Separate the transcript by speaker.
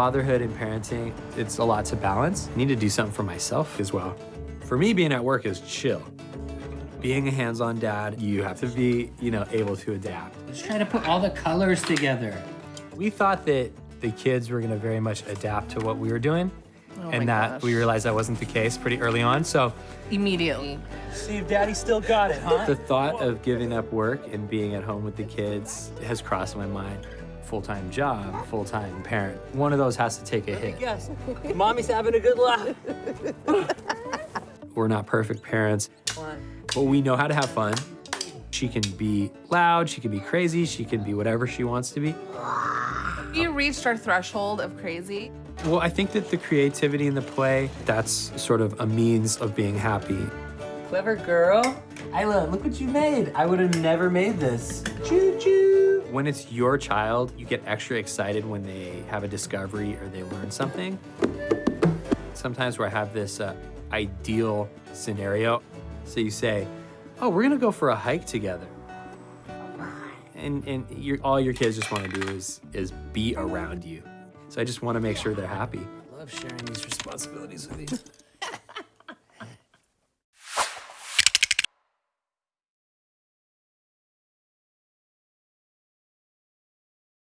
Speaker 1: Fatherhood and parenting, it's a lot to balance. I need to do something for myself as well. For me, being at work is chill. Being a hands-on dad, you have to be, you know, able to adapt.
Speaker 2: Let's try to put all the colors together.
Speaker 1: We thought that the kids were gonna very much adapt to what we were doing,
Speaker 3: Oh
Speaker 1: and that
Speaker 3: gosh.
Speaker 1: we realized that wasn't the case pretty early on. So
Speaker 3: Immediately.
Speaker 4: See if daddy still got it, huh?
Speaker 1: the thought of giving up work and being at home with the kids has crossed my mind. Full-time job, full-time parent. One of those has to take a hit.
Speaker 4: Yes. Mommy's having a good laugh.
Speaker 1: We're not perfect parents, but we know how to have fun. She can be loud, she can be crazy, she can be whatever she wants to be.
Speaker 3: We reached our threshold of crazy.
Speaker 1: Well, I think that the creativity in the play, that's sort of a means of being happy.
Speaker 4: Clever girl. Isla, look what you made. I would have never made this. Choo choo.
Speaker 1: When it's your child, you get extra excited when they have a discovery or they learn something. Sometimes where I have this uh, ideal scenario. So you say, oh, we're gonna go for a hike together. And, and all your kids just wanna do is, is be around you. So I just wanna make sure they're happy.
Speaker 4: I Love sharing these responsibilities with you.